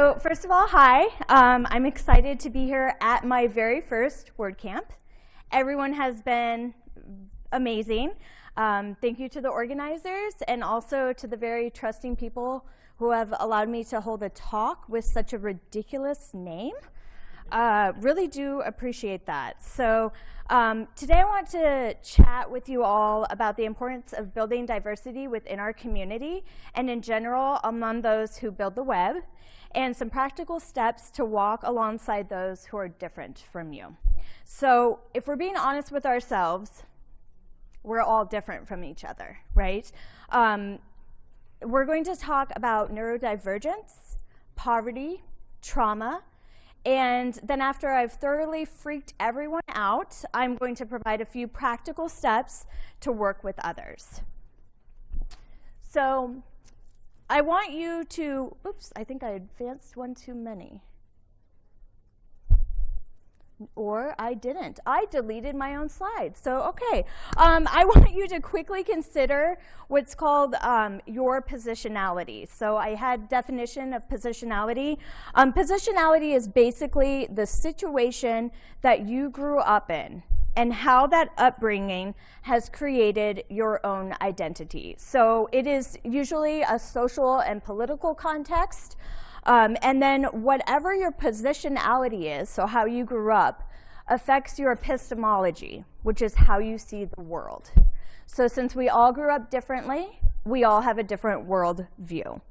So first of all, hi. Um, I'm excited to be here at my very first WordCamp. Everyone has been amazing. Um, thank you to the organizers and also to the very trusting people who have allowed me to hold a talk with such a ridiculous name. Uh, really do appreciate that. So um, today I want to chat with you all about the importance of building diversity within our community and in general among those who build the web and some practical steps to walk alongside those who are different from you. So if we're being honest with ourselves, we're all different from each other, right? Um, we're going to talk about neurodivergence, poverty, trauma, and then after I've thoroughly freaked everyone out, I'm going to provide a few practical steps to work with others. So I want you to, oops, I think I advanced one too many. Or I didn't. I deleted my own slides. So, okay. Um, I want you to quickly consider what's called um, your positionality. So I had definition of positionality. Um, positionality is basically the situation that you grew up in and how that upbringing has created your own identity. So it is usually a social and political context. Um, and then whatever your positionality is, so how you grew up, affects your epistemology, which is how you see the world. So since we all grew up differently, we all have a different world view.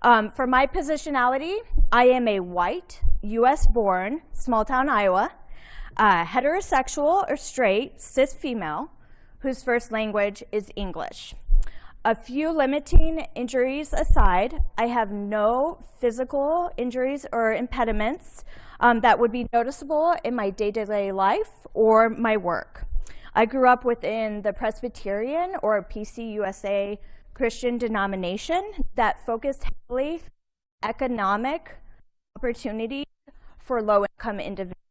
Um, for my positionality, I am a white, US-born, small-town Iowa, uh, heterosexual or straight, cis female, whose first language is English. A few limiting injuries aside, I have no physical injuries or impediments um, that would be noticeable in my day-to-day -day life or my work. I grew up within the Presbyterian or PCUSA Christian denomination that focused heavily economic opportunity for low-income individuals.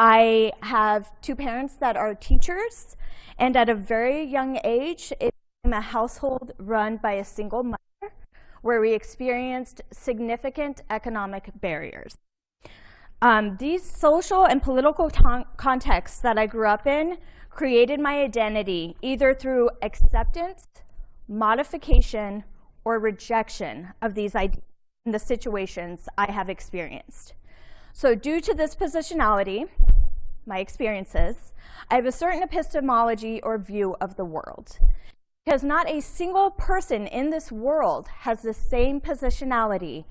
I have two parents that are teachers, and at a very young age, it became a household run by a single mother, where we experienced significant economic barriers. Um, these social and political contexts that I grew up in created my identity either through acceptance, modification, or rejection of these ideas in the situations I have experienced. So due to this positionality, my experiences, I have a certain epistemology or view of the world. Because not a single person in this world has the same positionality.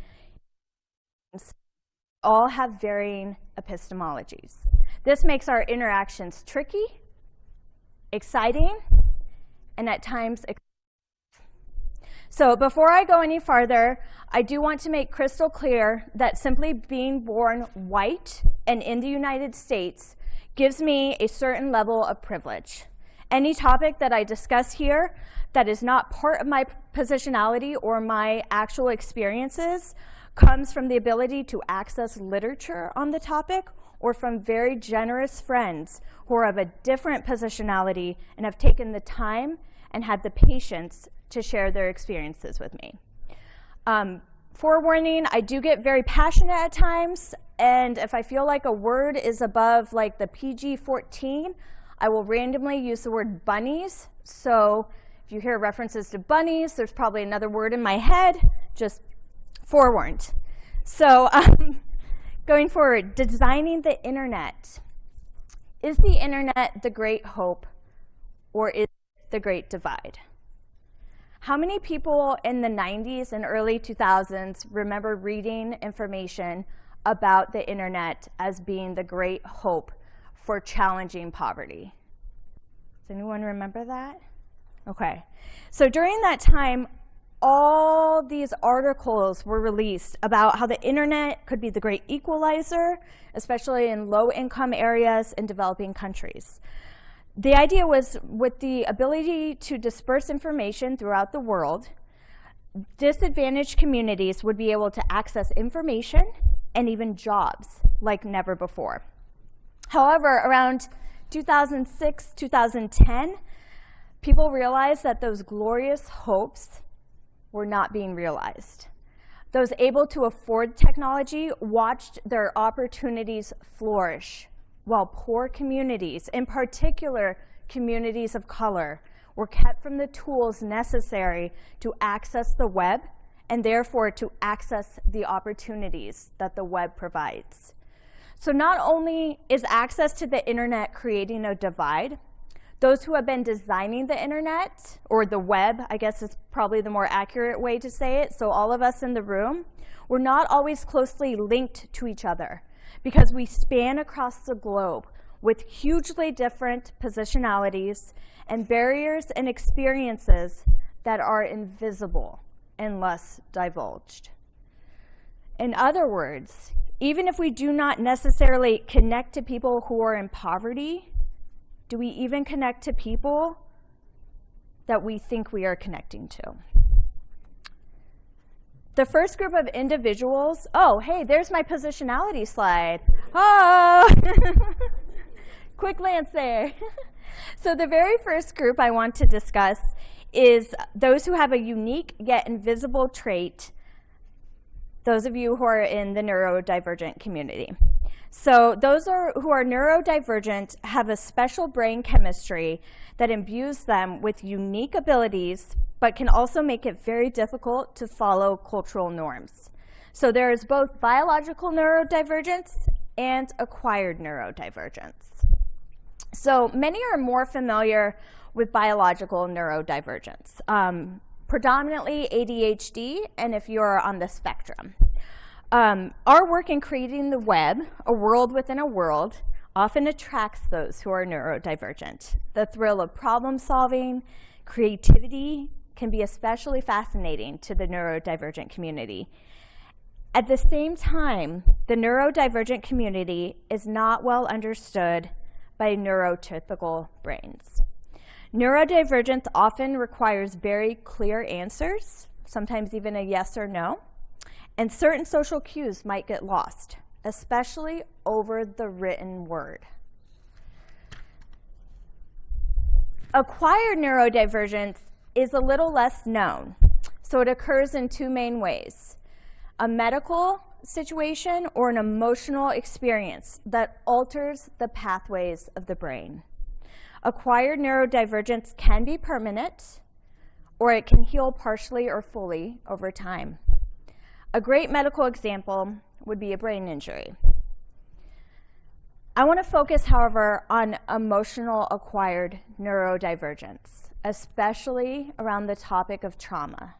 All have varying epistemologies. This makes our interactions tricky, exciting, and at times so before I go any farther, I do want to make crystal clear that simply being born white and in the United States gives me a certain level of privilege. Any topic that I discuss here that is not part of my positionality or my actual experiences comes from the ability to access literature on the topic or from very generous friends who are of a different positionality and have taken the time and had the patience to share their experiences with me. Um, forewarning, I do get very passionate at times, and if I feel like a word is above like the PG-14, I will randomly use the word bunnies. So if you hear references to bunnies, there's probably another word in my head, just forewarned. So um, going forward, designing the internet. Is the internet the great hope or is it the great divide? How many people in the 90s and early 2000s remember reading information about the internet as being the great hope for challenging poverty? Does anyone remember that? Okay. So during that time, all these articles were released about how the internet could be the great equalizer, especially in low-income areas in developing countries. The idea was with the ability to disperse information throughout the world, disadvantaged communities would be able to access information and even jobs like never before. However, around 2006, 2010, people realized that those glorious hopes were not being realized. those able to afford technology watched their opportunities flourish, while poor communities, in particular communities of color, were kept from the tools necessary to access the web and therefore to access the opportunities that the web provides. So not only is access to the internet creating a divide, those who have been designing the internet, or the web, I guess is probably the more accurate way to say it, so all of us in the room, we're not always closely linked to each other because we span across the globe with hugely different positionalities and barriers and experiences that are invisible unless divulged. In other words, even if we do not necessarily connect to people who are in poverty, do we even connect to people that we think we are connecting to? The first group of individuals, oh, hey, there's my positionality slide. Oh, quick glance there. so the very first group I want to discuss is those who have a unique yet invisible trait, those of you who are in the neurodivergent community. So those are, who are neurodivergent have a special brain chemistry that imbues them with unique abilities, but can also make it very difficult to follow cultural norms. So there is both biological neurodivergence and acquired neurodivergence. So many are more familiar with biological neurodivergence, um, predominantly ADHD, and if you're on the spectrum. Um, our work in creating the web, a world within a world, often attracts those who are neurodivergent. The thrill of problem solving, creativity can be especially fascinating to the neurodivergent community. At the same time, the neurodivergent community is not well understood by neurotypical brains. Neurodivergence often requires very clear answers, sometimes even a yes or no, and certain social cues might get lost, especially over the written word. Acquired neurodivergence is a little less known, so it occurs in two main ways. A medical situation or an emotional experience that alters the pathways of the brain. Acquired neurodivergence can be permanent, or it can heal partially or fully over time. A great medical example would be a brain injury. I want to focus, however, on emotional acquired neurodivergence, especially around the topic of trauma.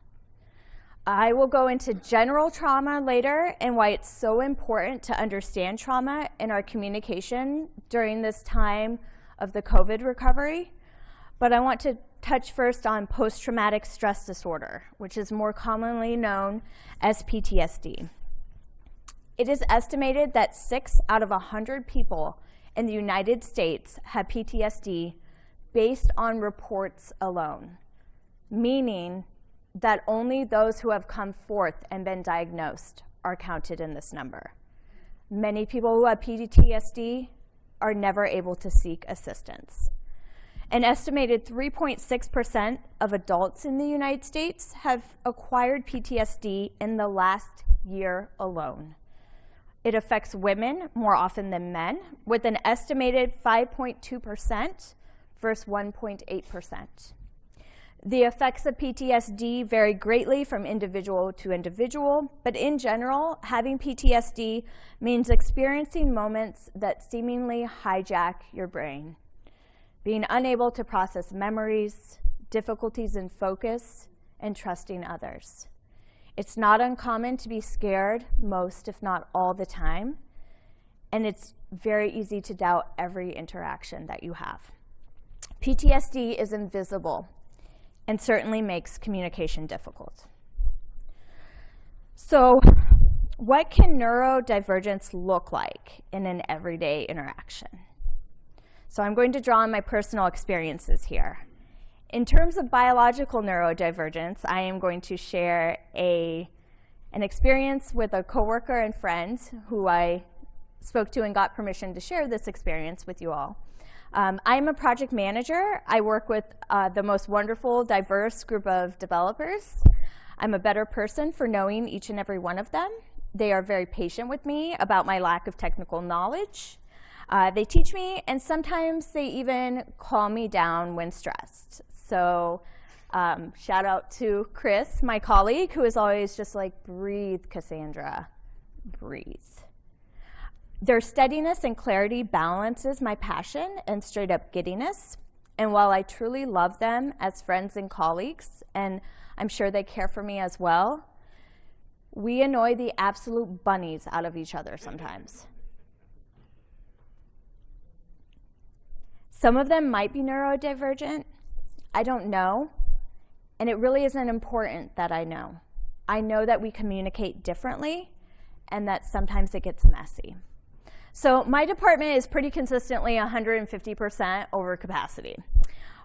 I will go into general trauma later and why it's so important to understand trauma in our communication during this time of the COVID recovery. But I want to touch first on post-traumatic stress disorder, which is more commonly known as PTSD. It is estimated that six out of 100 people in the United States have PTSD based on reports alone, meaning that only those who have come forth and been diagnosed are counted in this number. Many people who have PTSD are never able to seek assistance. An estimated 3.6% of adults in the United States have acquired PTSD in the last year alone. It affects women more often than men, with an estimated 5.2% versus 1.8%. The effects of PTSD vary greatly from individual to individual, but in general, having PTSD means experiencing moments that seemingly hijack your brain. Being unable to process memories, difficulties in focus, and trusting others. It's not uncommon to be scared most, if not all the time, and it's very easy to doubt every interaction that you have. PTSD is invisible and certainly makes communication difficult. So what can neurodivergence look like in an everyday interaction? So I'm going to draw on my personal experiences here. In terms of biological neurodivergence, I am going to share a, an experience with a coworker and friend who I spoke to and got permission to share this experience with you all. Um, I'm a project manager. I work with uh, the most wonderful, diverse group of developers. I'm a better person for knowing each and every one of them. They are very patient with me about my lack of technical knowledge. Uh, they teach me, and sometimes they even calm me down when stressed. So um, shout out to Chris, my colleague, who is always just like, breathe, Cassandra, breathe. Their steadiness and clarity balances my passion and straight up giddiness. And while I truly love them as friends and colleagues, and I'm sure they care for me as well, we annoy the absolute bunnies out of each other sometimes. Some of them might be neurodivergent. I don't know. And it really isn't important that I know. I know that we communicate differently and that sometimes it gets messy. So my department is pretty consistently 150% over capacity.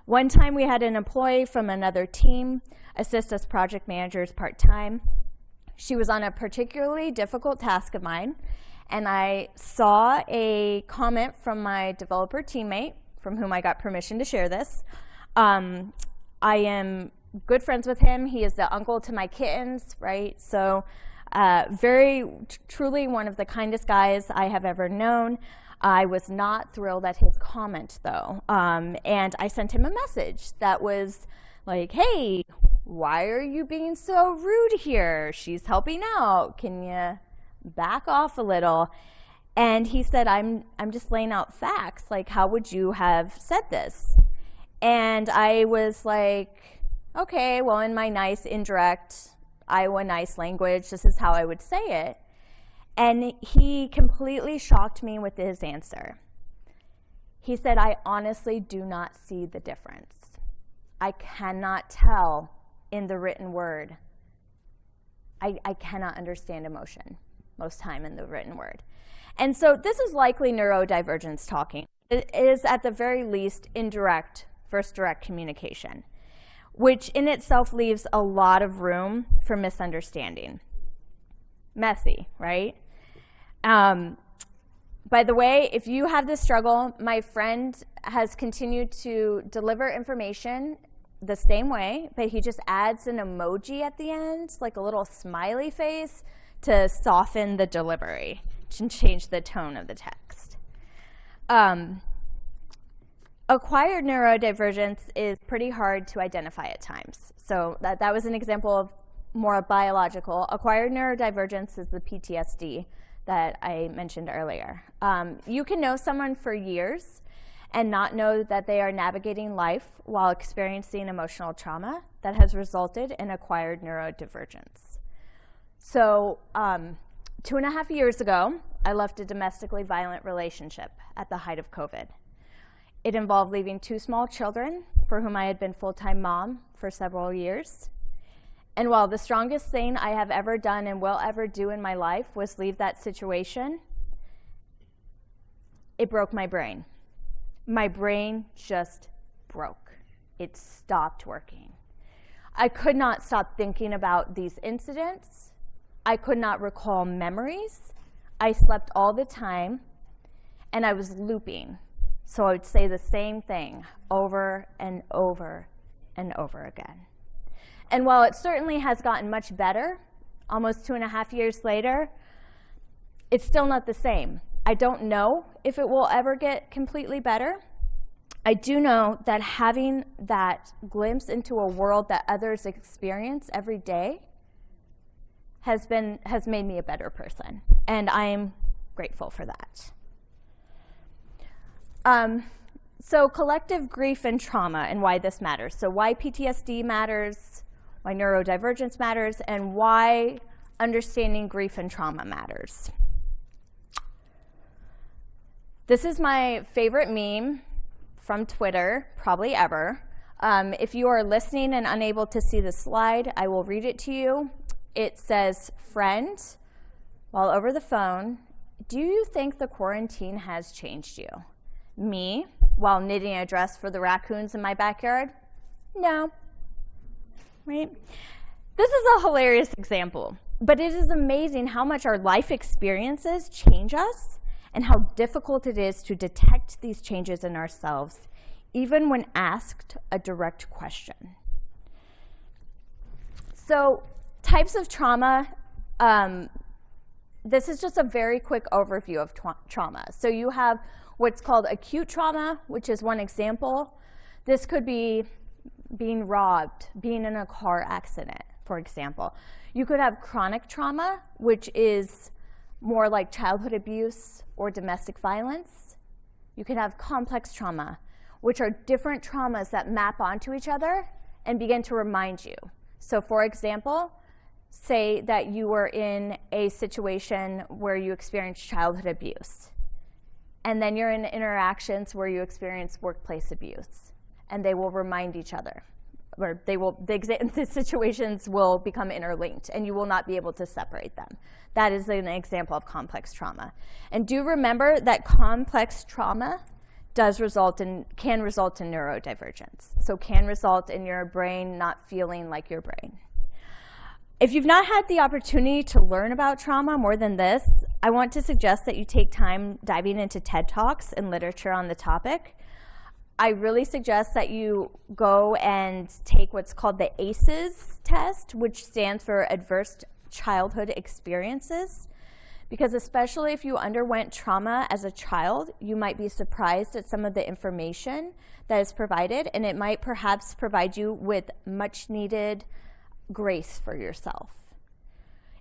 One time we had an employee from another team assist us project managers part-time. She was on a particularly difficult task of mine, and I saw a comment from my developer teammate, from whom I got permission to share this. Um, I am good friends with him. He is the uncle to my kittens, right? So uh, very, truly one of the kindest guys I have ever known. I was not thrilled at his comment though. Um, and I sent him a message that was like, hey, why are you being so rude here? She's helping out. Can you back off a little? And he said, I'm, I'm just laying out facts. Like, how would you have said this? And I was like, okay, well, in my nice, indirect, Iowa nice language. This is how I would say it. And he completely shocked me with his answer. He said, I honestly do not see the difference. I cannot tell in the written word. I, I cannot understand emotion most time in the written word. And so this is likely neurodivergence talking. It is at the very least indirect versus direct communication which in itself leaves a lot of room for misunderstanding. Messy, right? Um, by the way, if you have this struggle, my friend has continued to deliver information the same way, but he just adds an emoji at the end, like a little smiley face, to soften the delivery and change the tone of the text. Um, Acquired neurodivergence is pretty hard to identify at times. So that, that was an example of more biological. Acquired neurodivergence is the PTSD that I mentioned earlier. Um, you can know someone for years and not know that they are navigating life while experiencing emotional trauma that has resulted in acquired neurodivergence. So um, two and a half years ago, I left a domestically violent relationship at the height of COVID. It involved leaving two small children for whom I had been full-time mom for several years. And while the strongest thing I have ever done and will ever do in my life was leave that situation, it broke my brain. My brain just broke. It stopped working. I could not stop thinking about these incidents. I could not recall memories. I slept all the time, and I was looping so I would say the same thing over and over and over again. And while it certainly has gotten much better, almost two and a half years later, it's still not the same. I don't know if it will ever get completely better. I do know that having that glimpse into a world that others experience every day has, been, has made me a better person. And I'm grateful for that. Um, so collective grief and trauma and why this matters. So why PTSD matters, why neurodivergence matters, and why understanding grief and trauma matters. This is my favorite meme from Twitter, probably ever. Um, if you are listening and unable to see the slide, I will read it to you. It says, friend, while over the phone, do you think the quarantine has changed you? Me, while knitting a dress for the raccoons in my backyard? No. Right? This is a hilarious example, but it is amazing how much our life experiences change us and how difficult it is to detect these changes in ourselves, even when asked a direct question. So types of trauma, um, this is just a very quick overview of tra trauma. So you have what's called acute trauma, which is one example. This could be being robbed, being in a car accident, for example. You could have chronic trauma, which is more like childhood abuse or domestic violence. You can have complex trauma, which are different traumas that map onto each other and begin to remind you. So for example, say that you were in a situation where you experienced childhood abuse, and then you're in interactions where you experience workplace abuse, and they will remind each other or they will, the, the, situations will become interlinked and you will not be able to separate them. That is an example of complex trauma. And do remember that complex trauma does result in, can result in neurodivergence. So can result in your brain not feeling like your brain. If you've not had the opportunity to learn about trauma more than this, I want to suggest that you take time diving into TED Talks and literature on the topic. I really suggest that you go and take what's called the ACEs test, which stands for Adverse Childhood Experiences. Because especially if you underwent trauma as a child, you might be surprised at some of the information that is provided, and it might perhaps provide you with much needed grace for yourself.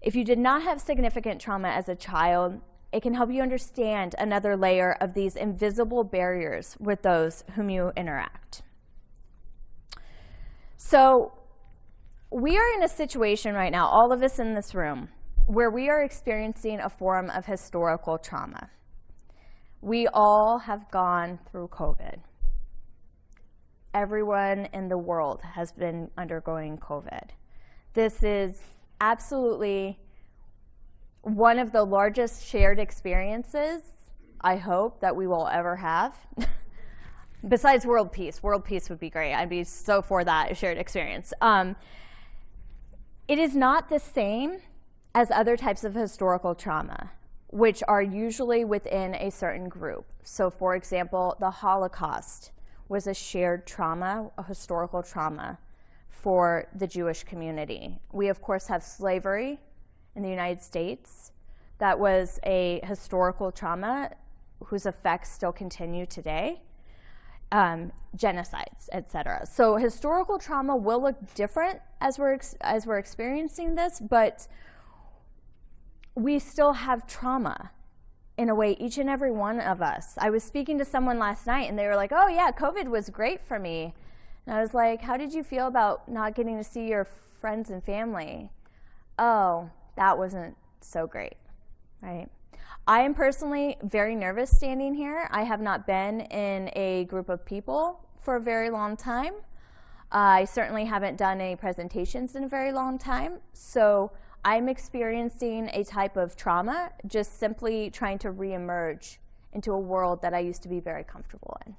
If you did not have significant trauma as a child, it can help you understand another layer of these invisible barriers with those whom you interact. So we are in a situation right now, all of us in this room, where we are experiencing a form of historical trauma. We all have gone through COVID. Everyone in the world has been undergoing COVID. This is absolutely one of the largest shared experiences, I hope, that we will ever have. Besides world peace. World peace would be great. I'd be so for that shared experience. Um, it is not the same as other types of historical trauma, which are usually within a certain group. So for example, the Holocaust was a shared trauma, a historical trauma for the Jewish community. We of course have slavery, in the United States that was a historical trauma whose effects still continue today, um, genocides, etc. So historical trauma will look different as we're, as we're experiencing this, but we still have trauma in a way, each and every one of us. I was speaking to someone last night and they were like, oh yeah, COVID was great for me. And I was like, how did you feel about not getting to see your friends and family? Oh, that wasn't so great, right? I am personally very nervous standing here. I have not been in a group of people for a very long time. I certainly haven't done any presentations in a very long time. So I'm experiencing a type of trauma, just simply trying to reemerge into a world that I used to be very comfortable in.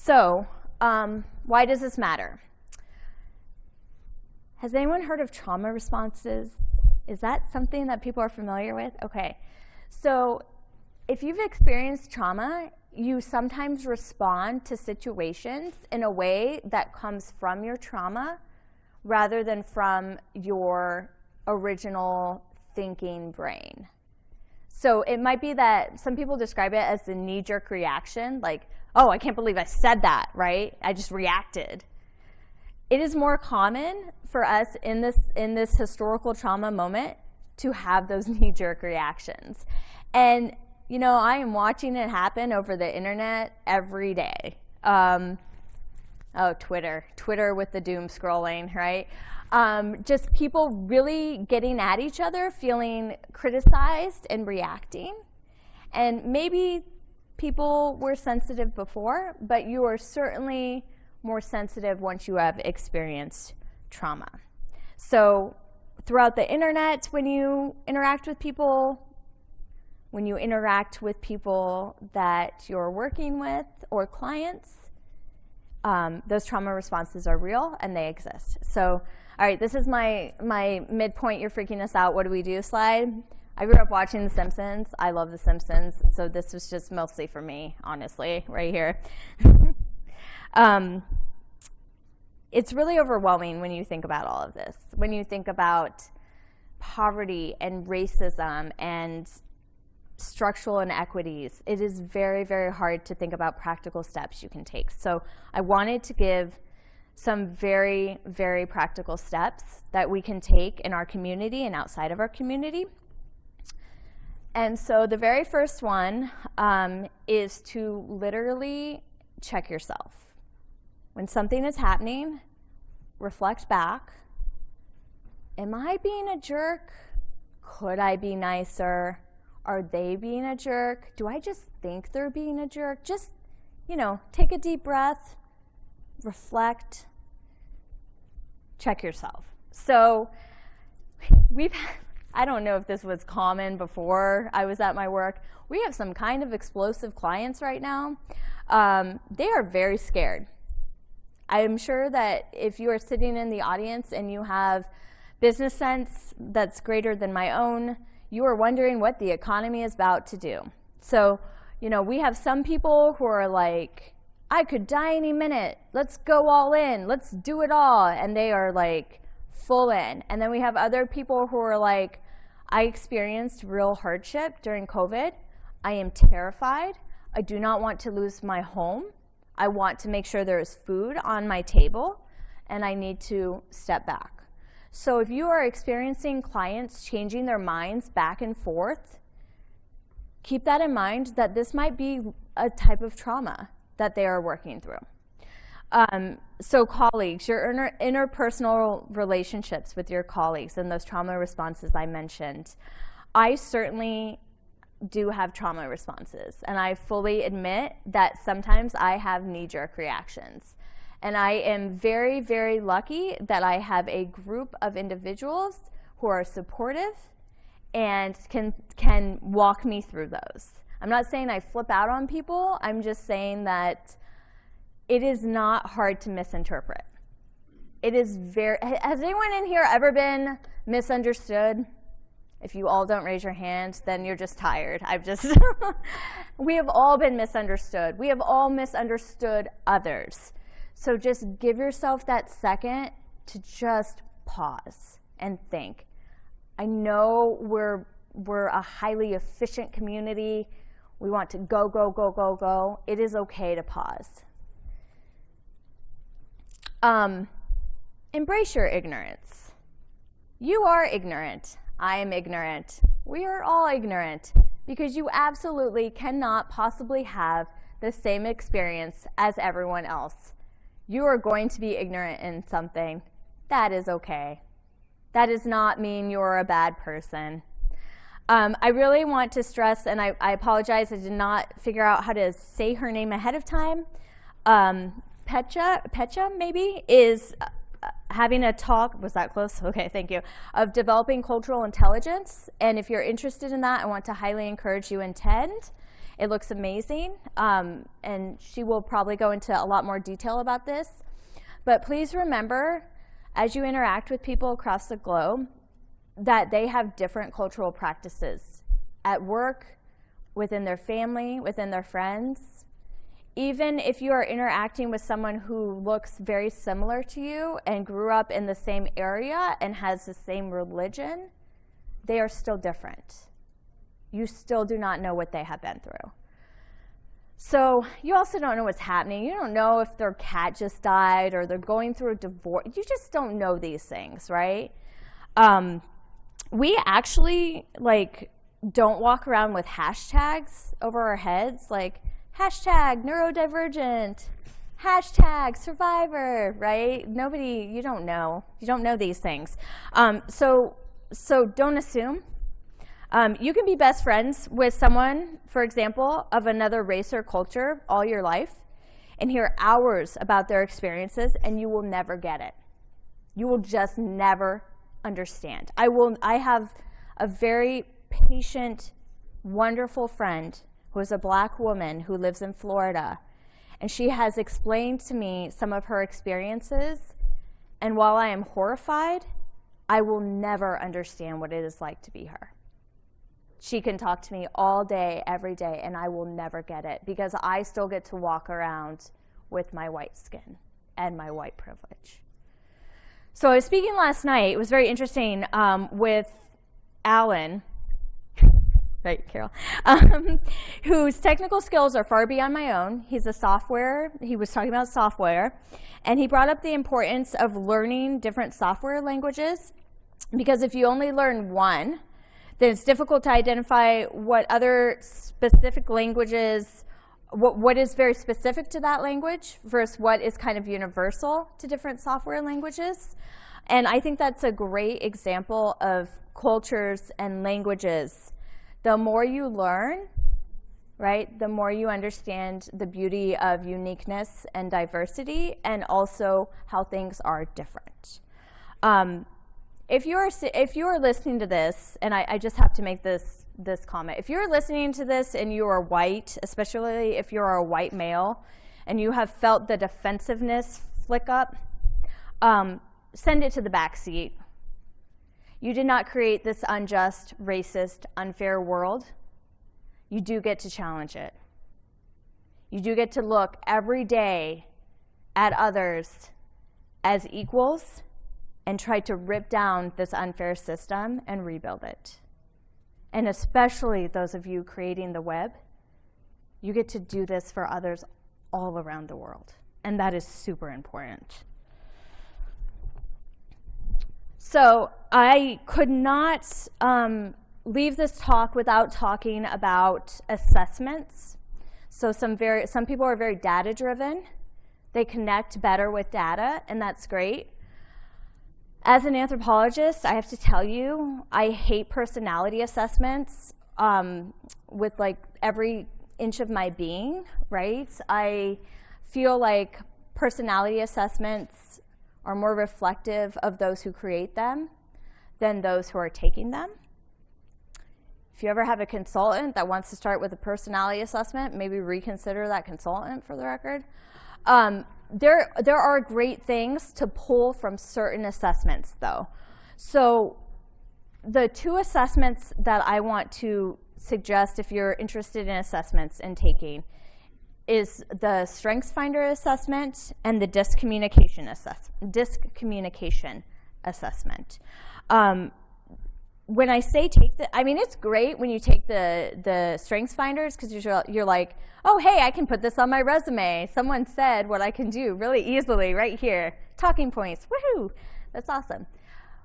So um, why does this matter? Has anyone heard of trauma responses? Is that something that people are familiar with? Okay. So if you've experienced trauma, you sometimes respond to situations in a way that comes from your trauma rather than from your original thinking brain. So it might be that some people describe it as the knee-jerk reaction, like, oh, I can't believe I said that, right? I just reacted. It is more common for us in this, in this historical trauma moment to have those knee-jerk reactions. And, you know, I am watching it happen over the internet every day. Um, oh, Twitter. Twitter with the doom scrolling, right? Um, just people really getting at each other, feeling criticized and reacting. And maybe people were sensitive before, but you are certainly more sensitive once you have experienced trauma. So throughout the internet, when you interact with people, when you interact with people that you're working with or clients, um, those trauma responses are real and they exist. So, all right, this is my, my midpoint, you're freaking us out, what do we do slide. I grew up watching The Simpsons. I love The Simpsons, so this was just mostly for me, honestly, right here. um, it's really overwhelming when you think about all of this. When you think about poverty and racism and structural inequities, it is very, very hard to think about practical steps you can take. So I wanted to give some very, very practical steps that we can take in our community and outside of our community. And so the very first one um, is to literally check yourself. When something is happening, reflect back. Am I being a jerk? Could I be nicer? Are they being a jerk? Do I just think they're being a jerk? Just, you know, take a deep breath, reflect, check yourself. So we've, I don't know if this was common before I was at my work. We have some kind of explosive clients right now. Um, they are very scared. I am sure that if you are sitting in the audience and you have business sense that's greater than my own, you are wondering what the economy is about to do. So, you know, we have some people who are like, I could die any minute. Let's go all in. Let's do it all. And they are like full in. And then we have other people who are like, I experienced real hardship during COVID. I am terrified. I do not want to lose my home. I want to make sure there is food on my table and I need to step back. So if you are experiencing clients changing their minds back and forth, keep that in mind that this might be a type of trauma that they are working through. Um, so colleagues, your inter interpersonal relationships with your colleagues and those trauma responses I mentioned. I certainly do have trauma responses and I fully admit that sometimes I have knee-jerk reactions. And I am very, very lucky that I have a group of individuals who are supportive and can, can walk me through those. I'm not saying I flip out on people. I'm just saying that it is not hard to misinterpret. It is very, has anyone in here ever been misunderstood? If you all don't raise your hand, then you're just tired. I've just, we have all been misunderstood. We have all misunderstood others. So just give yourself that second to just pause and think. I know we're, we're a highly efficient community. We want to go, go, go, go, go. It is okay to pause. Um, embrace your ignorance. You are ignorant. I am ignorant. We are all ignorant because you absolutely cannot possibly have the same experience as everyone else. You are going to be ignorant in something. That is okay. That does not mean you're a bad person. Um, I really want to stress, and I, I, apologize, I did not figure out how to say her name ahead of time. Um, Pecha, Pecha maybe, is uh, having a talk, was that close? Okay, thank you, of developing cultural intelligence. And if you're interested in that, I want to highly encourage you attend. It looks amazing, um, and she will probably go into a lot more detail about this. But please remember, as you interact with people across the globe, that they have different cultural practices at work, within their family, within their friends. Even if you are interacting with someone who looks very similar to you and grew up in the same area and has the same religion, they are still different. You still do not know what they have been through. So you also don't know what's happening. You don't know if their cat just died or they're going through a divorce. You just don't know these things, right? Um, we actually like don't walk around with hashtags over our heads like hashtag neurodivergent. Hashtag survivor right? Nobody you don't know. You don't know these things. Um, so so don't assume. Um, you can be best friends with someone for example of another race or culture all your life and hear hours about their experiences and you will never get it. You will just never understand. I will. I have a very patient, wonderful friend who is a black woman who lives in Florida, and she has explained to me some of her experiences. And while I am horrified, I will never understand what it is like to be her. She can talk to me all day, every day, and I will never get it because I still get to walk around with my white skin and my white privilege. So I was speaking last night. It was very interesting um, with Alan, right, Carol, um, whose technical skills are far beyond my own. He's a software, he was talking about software, and he brought up the importance of learning different software languages because if you only learn one, then it's difficult to identify what other specific languages, what, what is very specific to that language versus what is kind of universal to different software languages. And I think that's a great example of cultures and languages. The more you learn, right, the more you understand the beauty of uniqueness and diversity and also how things are different. Um, if you're if you're listening to this, and I, I, just have to make this this comment, if you're listening to this and you are white, especially if you're a white male, and you have felt the defensiveness flick up, um, send it to the back seat. You did not create this unjust, racist, unfair world. You do get to challenge it. You do get to look every day at others as equals and try to rip down this unfair system and rebuild it. And especially those of you creating the web, you get to do this for others all around the world. And that is super important. So I could not um, leave this talk without talking about assessments. So some, very, some people are very data driven. They connect better with data, and that's great. As an anthropologist, I have to tell you, I hate personality assessments um, with like every inch of my being, right? I feel like personality assessments are more reflective of those who create them than those who are taking them. If you ever have a consultant that wants to start with a personality assessment, maybe reconsider that consultant for the record. Um, there, there are great things to pull from certain assessments, though. So the two assessments that I want to suggest if you're interested in assessments and taking is the Strengths Finder assessment and the DISC communication, assess DISC communication assessment. Um, when I say take the, I mean, it's great when you take the, the strengths finders because you're, you're like, oh, hey, I can put this on my resume. Someone said what I can do really easily right here. Talking points, woohoo, that's awesome.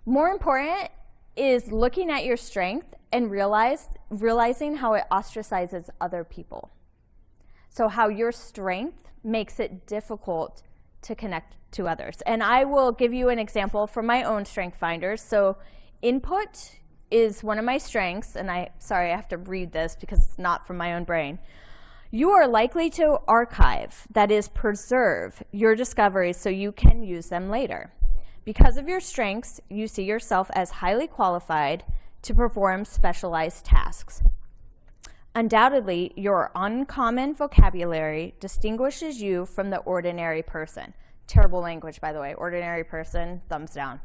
More important is looking at your strength and realize, realizing how it ostracizes other people. So how your strength makes it difficult to connect to others. And I will give you an example from my own strength finders. So input is one of my strengths, and I, sorry, I have to read this because it's not from my own brain. You are likely to archive, that is preserve, your discoveries so you can use them later. Because of your strengths, you see yourself as highly qualified to perform specialized tasks. Undoubtedly, your uncommon vocabulary distinguishes you from the ordinary person. Terrible language, by the way. Ordinary person, thumbs down.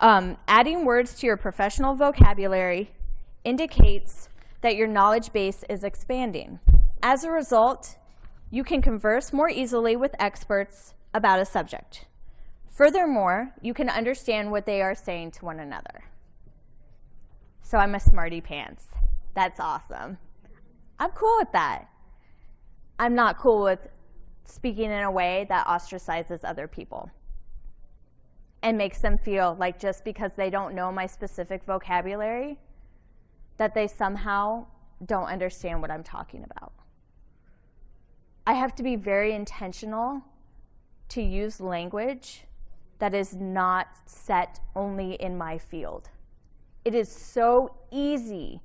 Um, adding words to your professional vocabulary indicates that your knowledge base is expanding. As a result, you can converse more easily with experts about a subject. Furthermore, you can understand what they are saying to one another. So I'm a smarty pants. That's awesome. I'm cool with that. I'm not cool with speaking in a way that ostracizes other people and makes them feel like just because they don't know my specific vocabulary, that they somehow don't understand what I'm talking about. I have to be very intentional to use language that is not set only in my field. It is so easy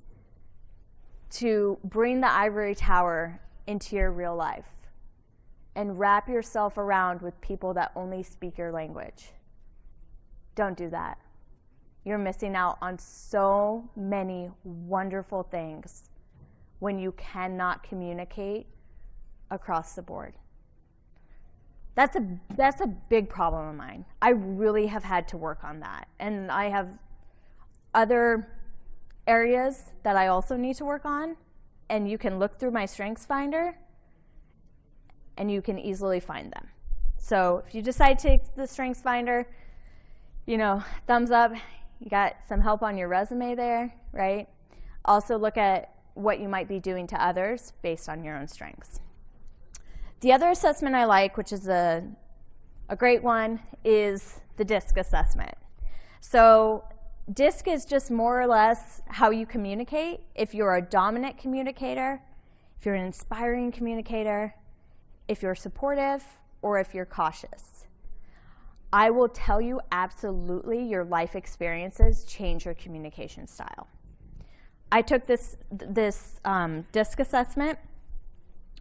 to bring the ivory tower into your real life and wrap yourself around with people that only speak your language. Don't do that. You're missing out on so many wonderful things when you cannot communicate across the board. That's a, that's a big problem of mine. I really have had to work on that. And I have other areas that I also need to work on. And you can look through my Strengths Finder and you can easily find them. So if you decide to take the Strengths Finder, you know, thumbs up, you got some help on your resume there, right? Also look at what you might be doing to others based on your own strengths. The other assessment I like, which is a, a great one, is the DISC assessment. So DISC is just more or less how you communicate. If you're a dominant communicator, if you're an inspiring communicator, if you're supportive, or if you're cautious. I will tell you absolutely your life experiences change your communication style. I took this, this um, DISC assessment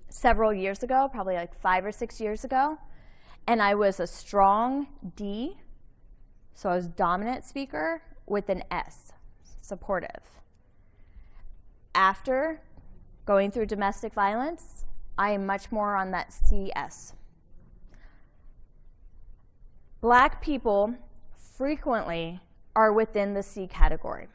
several years ago, probably like five or six years ago, and I was a strong D, so I was dominant speaker with an S, supportive. After going through domestic violence, I am much more on that CS. Black people frequently are within the C category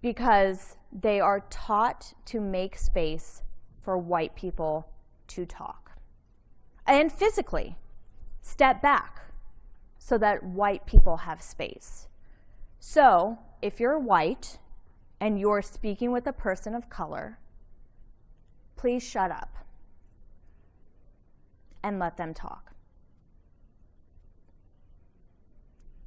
because they are taught to make space for white people to talk. And physically, step back so that white people have space. So if you're white and you're speaking with a person of color, please shut up and let them talk.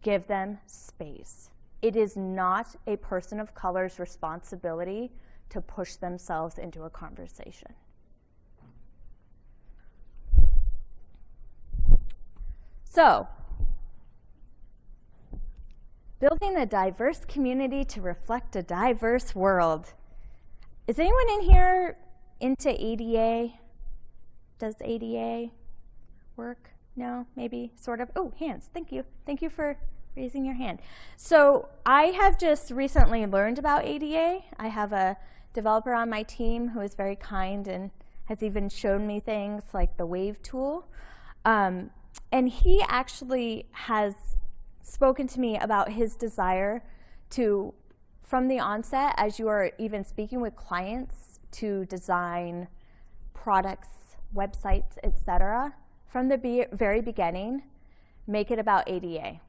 Give them space. It is not a person of color's responsibility to push themselves into a conversation. So, building a diverse community to reflect a diverse world. Is anyone in here into ADA? Does ADA work? No, maybe, sort of. Oh, hands, thank you. Thank you for raising your hand. So I have just recently learned about ADA. I have a developer on my team who is very kind and has even shown me things like the WAVE tool. Um, and he actually has spoken to me about his desire to, from the onset, as you are even speaking with clients, to design products, websites, etc. From the be very beginning, make it about ADA.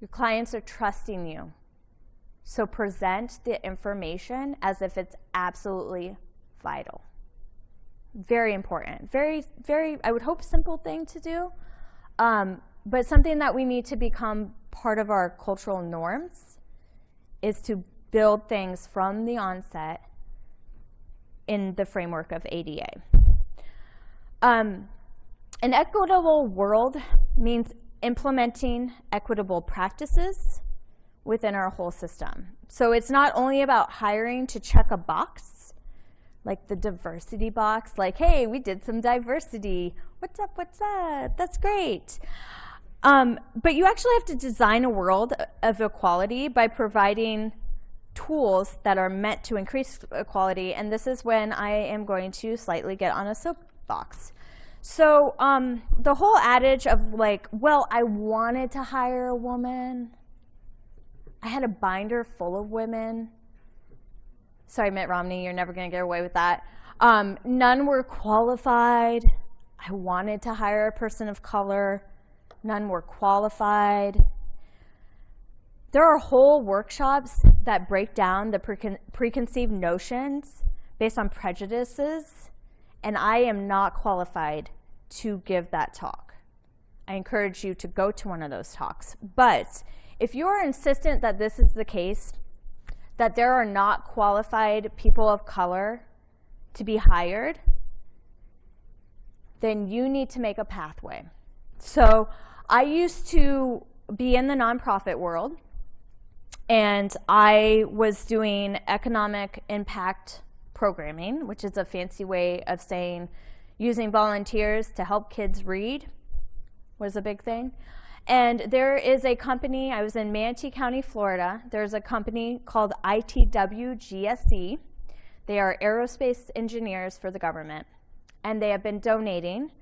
Your clients are trusting you. So present the information as if it's absolutely vital. Very important. Very, very, I would hope, simple thing to do. Um, but something that we need to become part of our cultural norms is to build things from the onset in the framework of ADA. Um, an equitable world means implementing equitable practices within our whole system. So it's not only about hiring to check a box, like the diversity box, like, hey, we did some diversity. What's up, what's up? That's great. Um, but you actually have to design a world of equality by providing tools that are meant to increase equality. And this is when I am going to slightly get on a soapbox. So um, the whole adage of like, well, I wanted to hire a woman. I had a binder full of women. Sorry, Mitt Romney, you're never going to get away with that. Um, none were qualified. I wanted to hire a person of color none were qualified. There are whole workshops that break down the precon preconceived notions based on prejudices, and I am not qualified to give that talk. I encourage you to go to one of those talks. But if you are insistent that this is the case, that there are not qualified people of color to be hired, then you need to make a pathway. So I used to be in the nonprofit world, and I was doing economic impact programming, which is a fancy way of saying using volunteers to help kids read was a big thing. And there is a company, I was in Manatee County, Florida. There's a company called ITW GSE. They are aerospace engineers for the government. And they have been donating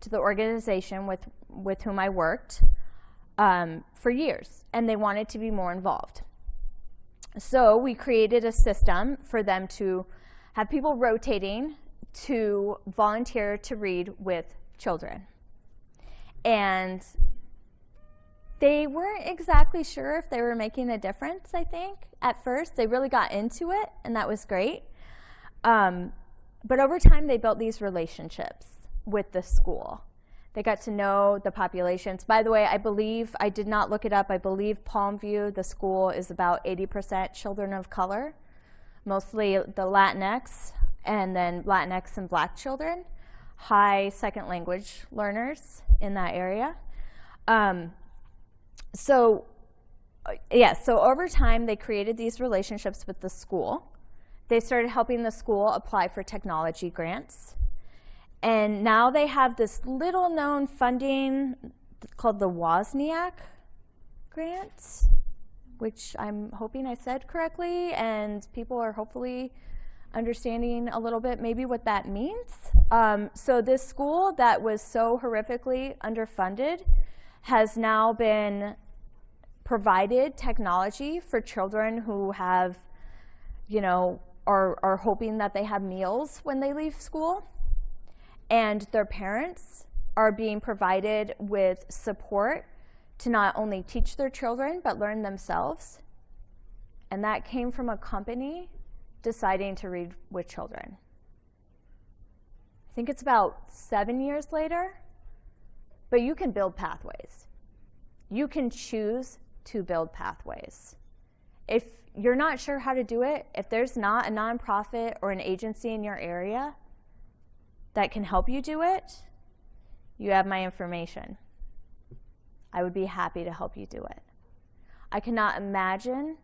to the organization with, with whom I worked um, for years, and they wanted to be more involved. So we created a system for them to have people rotating to volunteer to read with children. And they weren't exactly sure if they were making a difference, I think, at first. They really got into it, and that was great. Um, but over time, they built these relationships with the school. They got to know the populations. By the way, I believe, I did not look it up, I believe Palmview, the school, is about 80% children of color, mostly the Latinx, and then Latinx and black children, high second language learners in that area. Um, so, uh, yeah, so over time, they created these relationships with the school. They started helping the school apply for technology grants. And now they have this little known funding called the Wozniak grant, which I'm hoping I said correctly, and people are hopefully understanding a little bit maybe what that means. Um, so this school that was so horrifically underfunded has now been provided technology for children who have, you know, are, are hoping that they have meals when they leave school and their parents are being provided with support to not only teach their children, but learn themselves. And that came from a company deciding to read with children. I think it's about seven years later, but you can build pathways. You can choose to build pathways. If you're not sure how to do it, if there's not a nonprofit or an agency in your area that can help you do it, you have my information. I would be happy to help you do it. I cannot imagine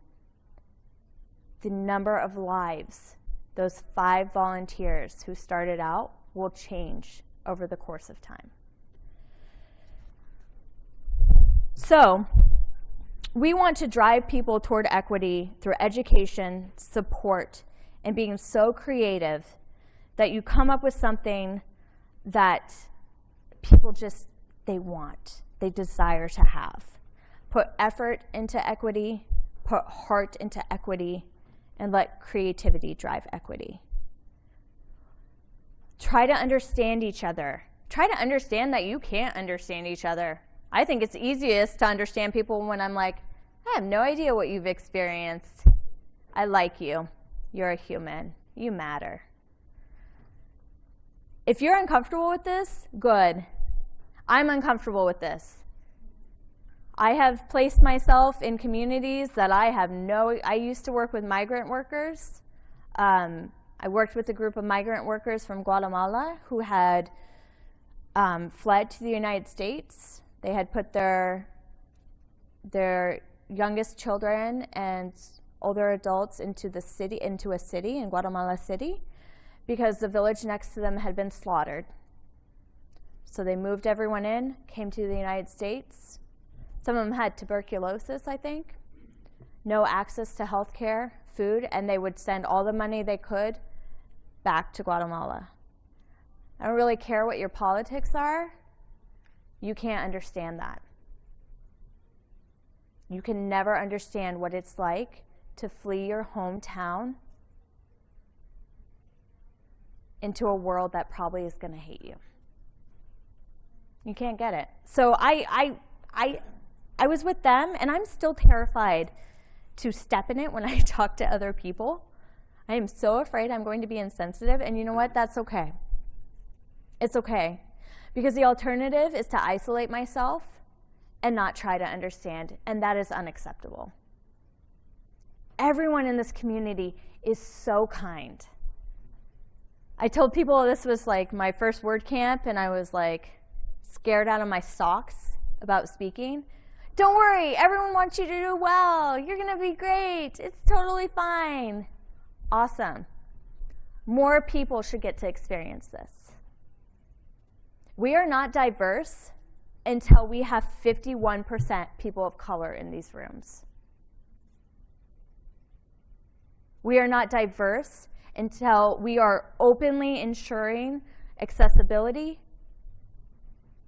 the number of lives those five volunteers who started out will change over the course of time. So, we want to drive people toward equity through education, support, and being so creative that you come up with something that people just, they want, they desire to have. Put effort into equity, put heart into equity, and let creativity drive equity. Try to understand each other. Try to understand that you can't understand each other. I think it's easiest to understand people when I'm like, I have no idea what you've experienced. I like you. You're a human. You matter. If you're uncomfortable with this, good. I'm uncomfortable with this. I have placed myself in communities that I have no, I used to work with migrant workers. Um, I worked with a group of migrant workers from Guatemala who had um, fled to the United States. They had put their, their youngest children and older adults into the city, into a city in Guatemala City because the village next to them had been slaughtered. So they moved everyone in, came to the United States. Some of them had tuberculosis, I think, no access to health care, food, and they would send all the money they could back to Guatemala. I don't really care what your politics are. You can't understand that. You can never understand what it's like to flee your hometown into a world that probably is going to hate you. You can't get it. So I, I, I, I was with them, and I'm still terrified to step in it when I talk to other people. I am so afraid I'm going to be insensitive, and you know what? That's okay. It's okay. Because the alternative is to isolate myself and not try to understand, and that is unacceptable. Everyone in this community is so kind. I told people this was like my first WordCamp, and I was like scared out of my socks about speaking. Don't worry, everyone wants you to do well. You're going to be great. It's totally fine. Awesome. More people should get to experience this. We are not diverse until we have 51% people of color in these rooms. We are not diverse until we are openly ensuring accessibility.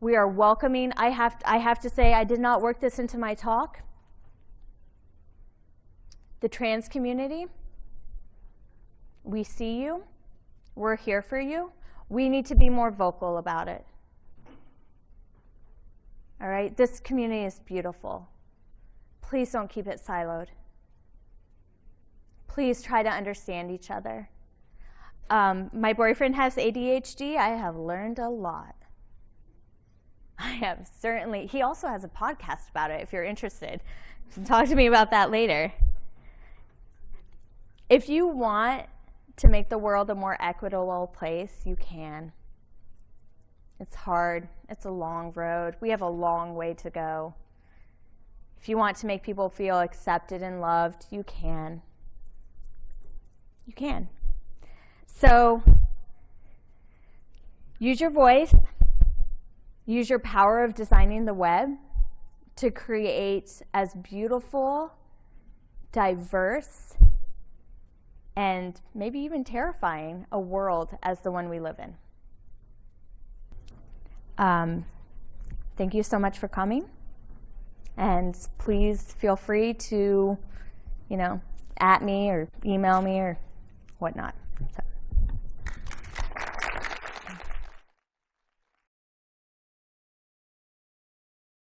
We are welcoming. I have, I have to say, I did not work this into my talk. The trans community, we see you. We're here for you. We need to be more vocal about it. All right, this community is beautiful. Please don't keep it siloed. Please try to understand each other. Um, my boyfriend has ADHD. I have learned a lot. I have certainly, he also has a podcast about it if you're interested. Talk to me about that later. If you want to make the world a more equitable place, you can. It's hard. It's a long road. We have a long way to go. If you want to make people feel accepted and loved, you can. You can. So, use your voice, use your power of designing the web to create as beautiful, diverse, and maybe even terrifying a world as the one we live in. Um, thank you so much for coming. And please feel free to, you know, at me or email me or whatnot.